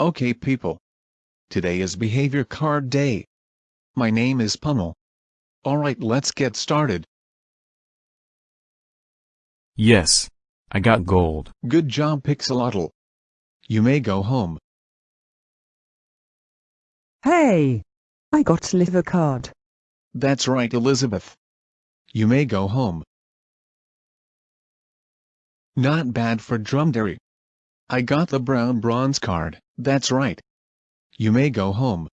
Okay people. Today is behavior card day. My name is Pummel. Alright let's get started. Yes. I got gold. Good job Pixelotl. You may go home. Hey! I got liver card. That's right Elizabeth. You may go home. Not bad for Drumdary. I got the brown bronze card, that's right. You may go home.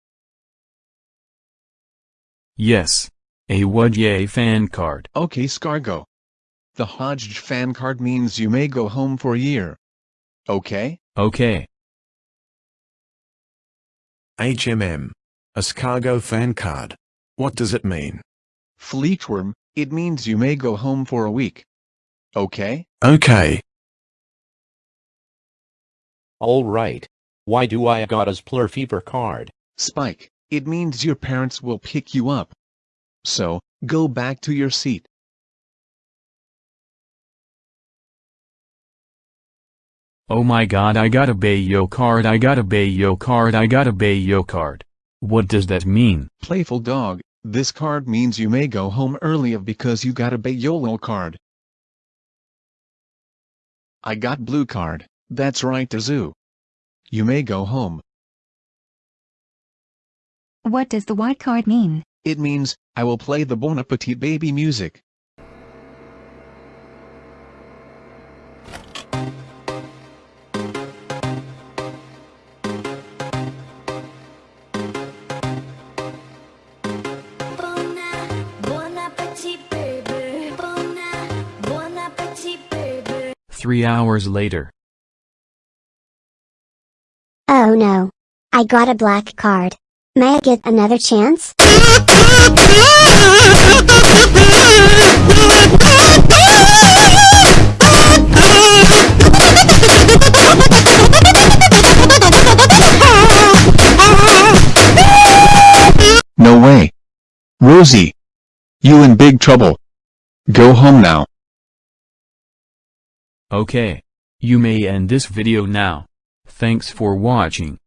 Yes. A Wudye fan card. Okay Scargo. The Hodge fan card means you may go home for a year. Okay? Okay. HMM. A Scargo fan card. What does it mean? Fleetworm, it means you may go home for a week. Okay? Okay. Alright. Why do I got a Splur fever card? Spike, it means your parents will pick you up. So, go back to your seat. Oh my god I got a Bayo card I got a Bayo card I got a Bayo card. What does that mean? Playful dog, this card means you may go home early because you got a Bayolo card. I got blue card, that's right Zoo. You may go home. What does the white card mean? It means, I will play the Bon Appetit baby music. Bon a- bon appetit, baby. Bon a- bon appetit, baby. Three hours later. Oh no. I got a black card. May I get another chance? No way. Rosie. You in big trouble. Go home now. Okay. You may end this video now. Thanks for watching.